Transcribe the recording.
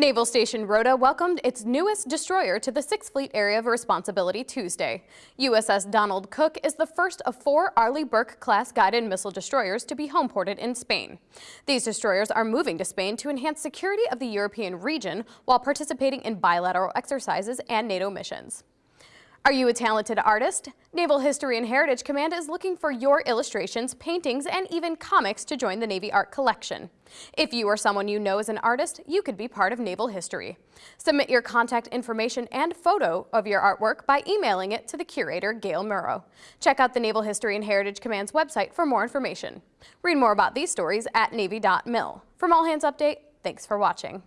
Naval Station Rota welcomed its newest destroyer to the Sixth Fleet Area of Responsibility Tuesday. USS Donald Cook is the first of four Arleigh Burke-class guided missile destroyers to be homeported in Spain. These destroyers are moving to Spain to enhance security of the European region while participating in bilateral exercises and NATO missions. Are you a talented artist? Naval History and Heritage Command is looking for your illustrations, paintings, and even comics to join the Navy Art Collection. If you or someone you know is an artist, you could be part of Naval History. Submit your contact information and photo of your artwork by emailing it to the curator, Gale Munro. Check out the Naval History and Heritage Command's website for more information. Read more about these stories at Navy.mil. From All Hands Update, thanks for watching.